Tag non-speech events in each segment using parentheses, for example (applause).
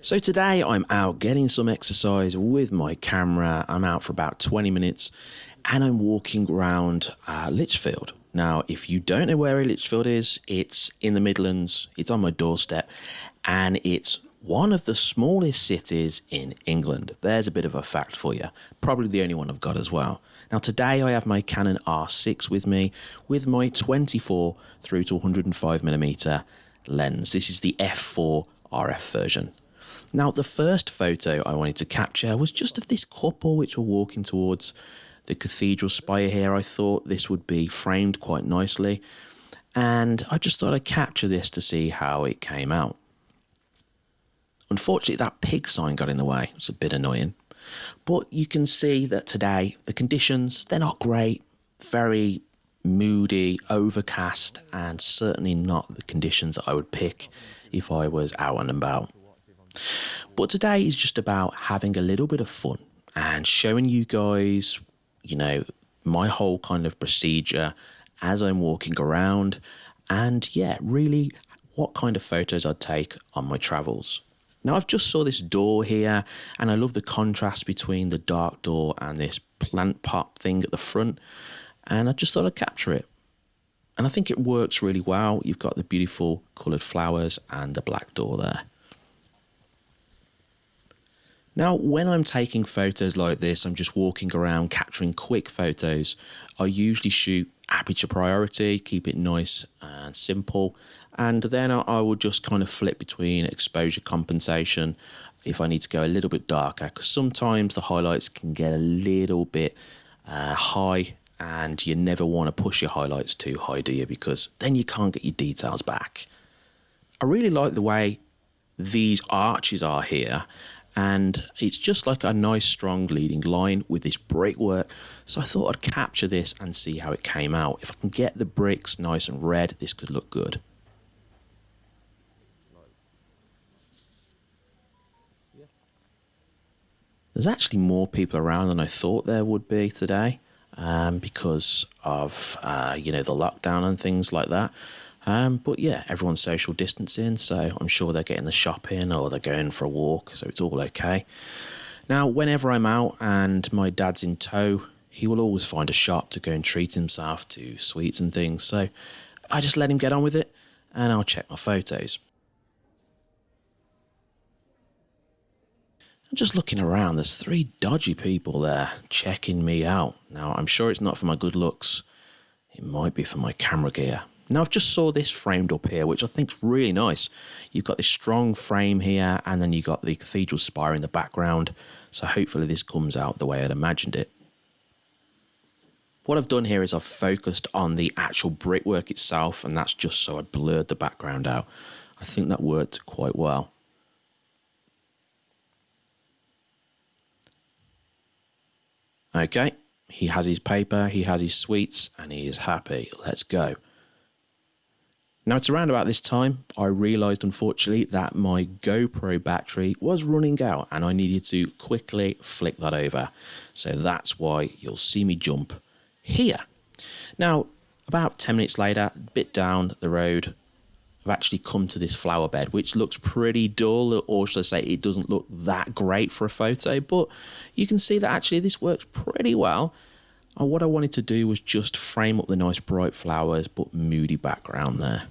So today I'm out getting some exercise with my camera. I'm out for about 20 minutes and I'm walking around uh, Lichfield. Now, if you don't know where Lichfield is, it's in the Midlands, it's on my doorstep, and it's one of the smallest cities in England. There's a bit of a fact for you. Probably the only one I've got as well. Now today I have my Canon R6 with me with my 24 through to 105mm lens. This is the f4 RF version. Now the first photo I wanted to capture was just of this couple which were walking towards the cathedral spire here. I thought this would be framed quite nicely and I just thought I'd capture this to see how it came out. Unfortunately, that pig sign got in the way. It's a bit annoying. But you can see that today the conditions, they're not great. Very moody, overcast, and certainly not the conditions that I would pick if I was out and about. But today is just about having a little bit of fun and showing you guys, you know, my whole kind of procedure as I'm walking around and yeah, really what kind of photos I'd take on my travels. Now I've just saw this door here and I love the contrast between the dark door and this plant pot thing at the front and I just thought I'd capture it. And I think it works really well. You've got the beautiful coloured flowers and the black door there. Now, when I'm taking photos like this, I'm just walking around capturing quick photos. I usually shoot aperture priority, keep it nice and simple, and then I will just kind of flip between exposure compensation if I need to go a little bit darker because sometimes the highlights can get a little bit uh, high and you never want to push your highlights too high do you because then you can't get your details back. I really like the way these arches are here and it's just like a nice strong leading line with this brickwork so I thought I'd capture this and see how it came out. If I can get the bricks nice and red this could look good. There's actually more people around than I thought there would be today um, because of, uh, you know, the lockdown and things like that. Um, but yeah, everyone's social distancing, so I'm sure they're getting the shopping or they're going for a walk, so it's all okay. Now, whenever I'm out and my dad's in tow, he will always find a shop to go and treat himself to sweets and things, so I just let him get on with it and I'll check my photos. I'm just looking around. There's three dodgy people there checking me out. Now, I'm sure it's not for my good looks. It might be for my camera gear. Now, I've just saw this framed up here, which I think is really nice. You've got this strong frame here, and then you've got the cathedral spire in the background. So hopefully this comes out the way I'd imagined it. What I've done here is I've focused on the actual brickwork itself, and that's just so I blurred the background out. I think that worked quite well. Okay, he has his paper, he has his sweets, and he is happy. Let's go. Now, it's around about this time I realised, unfortunately, that my GoPro battery was running out and I needed to quickly flick that over. So that's why you'll see me jump here. Now, about 10 minutes later, a bit down the road, I've actually come to this flower bed, which looks pretty dull, or should I say it doesn't look that great for a photo, but you can see that actually this works pretty well. And what I wanted to do was just frame up the nice bright flowers, but moody background there.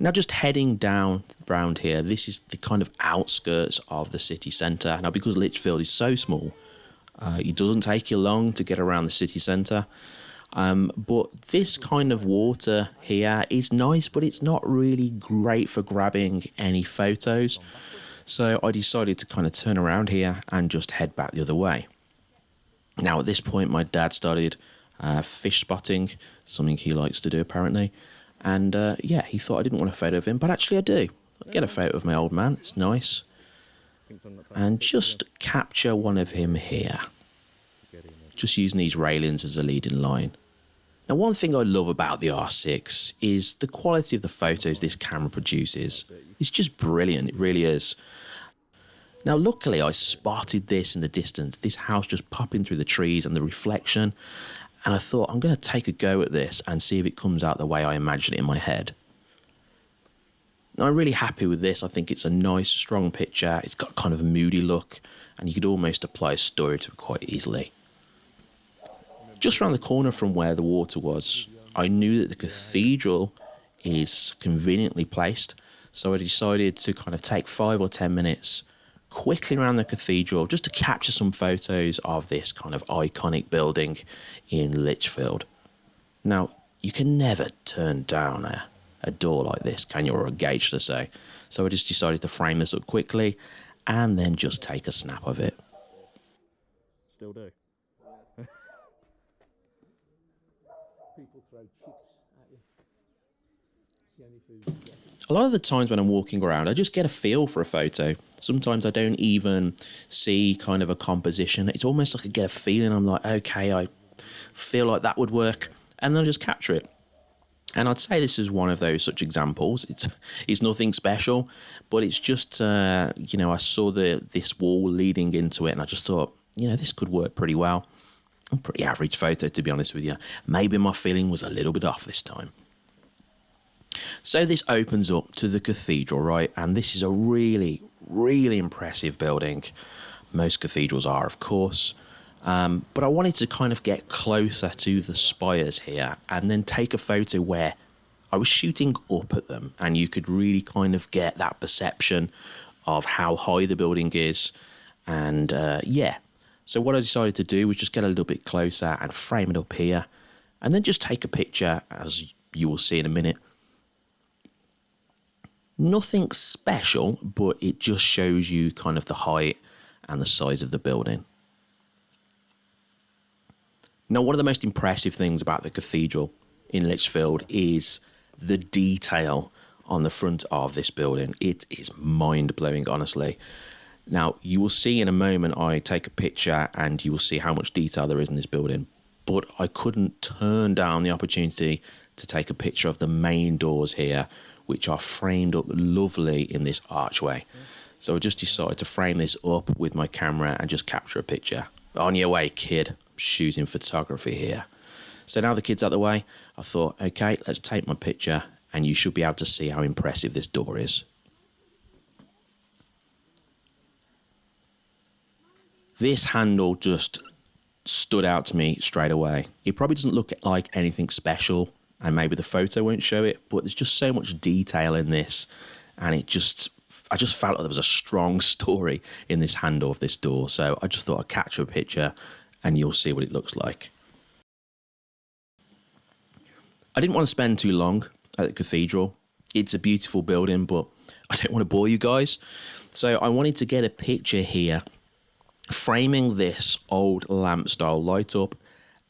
Now just heading down around here, this is the kind of outskirts of the city centre. Now because Lichfield is so small, uh, it doesn't take you long to get around the city centre. Um, but this kind of water here is nice, but it's not really great for grabbing any photos. So I decided to kind of turn around here and just head back the other way. Now at this point, my dad started uh, fish spotting, something he likes to do apparently. And uh, yeah, he thought I didn't want a photo of him, but actually I do. I get a photo of my old man, it's nice. And just capture one of him here just using these railings as a leading line. Now one thing I love about the R6 is the quality of the photos this camera produces. It's just brilliant, it really is. Now luckily I spotted this in the distance, this house just popping through the trees and the reflection and I thought I'm going to take a go at this and see if it comes out the way I imagine it in my head. I'm really happy with this. I think it's a nice, strong picture. It's got kind of a moody look, and you could almost apply a story to it quite easily. Just around the corner from where the water was, I knew that the cathedral is conveniently placed, so I decided to kind of take five or ten minutes quickly around the cathedral just to capture some photos of this kind of iconic building in Lichfield. Now, you can never turn down a, a door like this, can you, or a gauge to say. So I just decided to frame this up quickly and then just take a snap of it. Still do. (laughs) People throw chips at you. It's the only food you get. A lot of the times when I'm walking around, I just get a feel for a photo. Sometimes I don't even see kind of a composition. It's almost like I get a feeling. I'm like, okay, I feel like that would work, and then I just capture it. And I'd say this is one of those such examples. It's (laughs) it's nothing special, but it's just uh, you know I saw the this wall leading into it, and I just thought you know this could work pretty well. A pretty average photo, to be honest with you. Maybe my feeling was a little bit off this time. So this opens up to the cathedral, right? And this is a really, really impressive building. Most cathedrals are, of course. Um, but I wanted to kind of get closer to the spires here and then take a photo where I was shooting up at them and you could really kind of get that perception of how high the building is. And uh, yeah, so what I decided to do was just get a little bit closer and frame it up here and then just take a picture as you will see in a minute Nothing special, but it just shows you kind of the height and the size of the building. Now, one of the most impressive things about the cathedral in Lichfield is the detail on the front of this building. It is mind blowing, honestly. Now, you will see in a moment, I take a picture and you will see how much detail there is in this building. But I couldn't turn down the opportunity to take a picture of the main doors here, which are framed up lovely in this archway. So I just decided to frame this up with my camera and just capture a picture. On your way, kid. Shooting photography here. So now the kid's out the way, I thought, okay, let's take my picture and you should be able to see how impressive this door is. This handle just stood out to me straight away. It probably doesn't look like anything special, and maybe the photo won't show it, but there's just so much detail in this, and it just I just felt like there was a strong (laughs) story in this handle of this door. So I just thought I'd capture a picture, and you'll see what it looks like. I didn't want to spend too long at the cathedral. It's a beautiful building, but (laughs) I don't want to bore you guys. So I wanted to get a picture here framing this old lamp style light up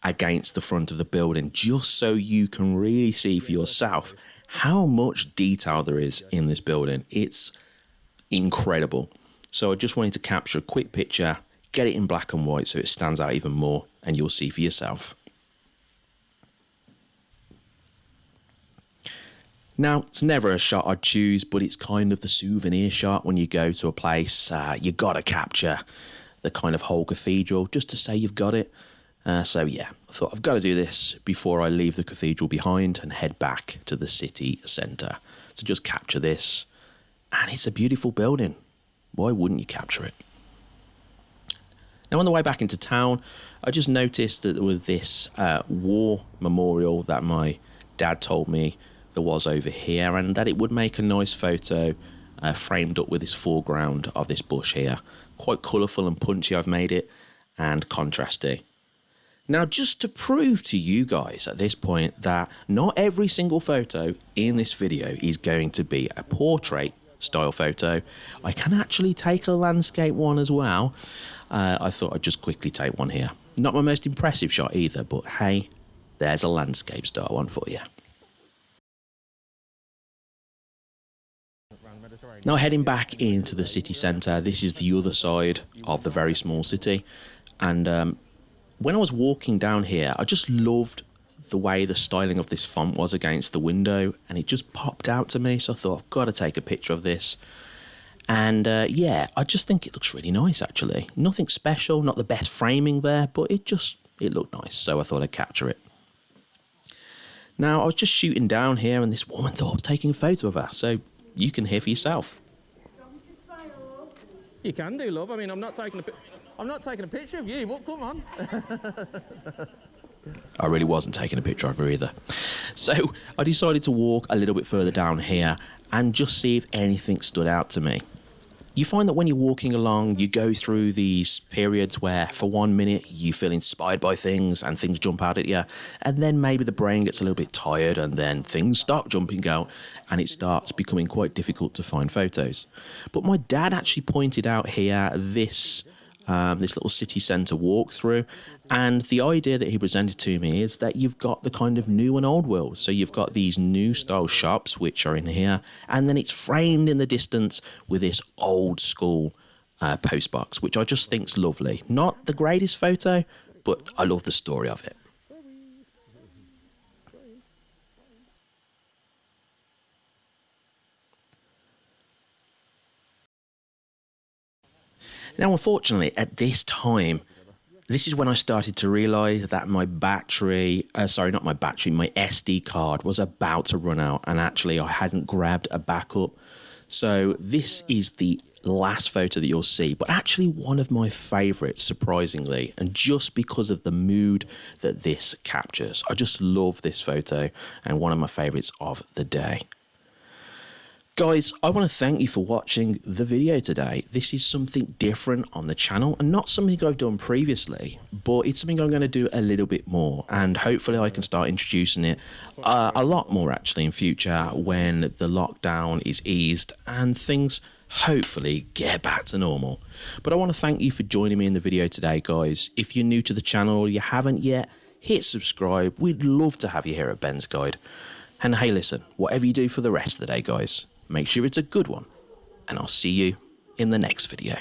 against the front of the building just so you can really see for yourself how much detail there is in this building. It's incredible. So I just wanted to capture a quick picture, get it in black and white so it stands out even more, and you'll see for yourself. Now, it's never a shot I'd choose, but it's kind of the souvenir shot when you go to a place. Uh, you got to capture the kind of whole cathedral just to say you've got it. Uh, so, yeah, I thought I've got to do this before I leave the cathedral behind and head back to the city centre to just capture this. And it's a beautiful building. Why wouldn't you capture it? Now, on the way back into town, I just noticed that there was this uh, war memorial that my dad told me there was over here, and that it would make a nice photo uh, framed up with this foreground of this bush here. Quite colourful and punchy, I've made it, and contrasty. Now, just to prove to you guys at this point that not every single photo in this video is going to be a portrait style photo, I can actually take a landscape one as well. Uh, I thought I'd just quickly take one here. Not my most impressive shot either, but hey, there's a landscape style one for you. Now heading back into the city centre, this is the other side of the very small city. And um, when I was walking down here, I just loved the way the styling of this font was against the window and it just popped out to me. So I thought, I've got to take a picture of this. And uh, yeah, I just think it looks really nice actually. Nothing special, not the best framing there, but it just, it looked nice. So I thought I'd capture it. Now I was just shooting down here and this woman thought I was taking a photo of her. So you can hear for yourself. You can do, love. I mean, I'm not taking a pi- I'm not taking a picture of you, What? come on. (laughs) I really wasn't taking a picture of her either. So I decided to walk a little bit further down here and just see if anything stood out to me. You find that when you're walking along, you go through these periods where, for one minute, you feel inspired by things and things jump out at you, and then maybe the brain gets a little bit tired, and then things start jumping out, and it starts becoming quite difficult to find photos. But my dad actually pointed out here this um, this little city centre walkthrough. And the idea that he presented to me is that you've got the kind of new and old world. So you've got these new style shops, which are in here, and then it's framed in the distance with this old school uh, post box, which I just think's lovely. Not the greatest photo, but I love the story of it. Now, unfortunately, at this time, this is when I started to realize that my battery, uh, sorry, not my battery, my SD card was about to run out, and actually, I hadn't grabbed a backup. So, this is the last photo that you'll see, but actually, one of my favorites, surprisingly, and just because of the mood that this captures. I just love this photo, and one of my favorites of the day. Guys, I want to thank you for watching the video today. This is something different on the channel and not something I've done previously, but it's something I'm going to do a little bit more and hopefully I can start introducing it uh, a lot more actually in future when the lockdown is eased and things hopefully get back to normal. But I want to thank you for joining me in the video today, guys. If you're new to the channel or you haven't yet, hit subscribe. We'd love to have you here at Ben's Guide. And hey, listen, whatever you do for the rest of the day, guys, make sure it's a good one. And I'll see you in the next video.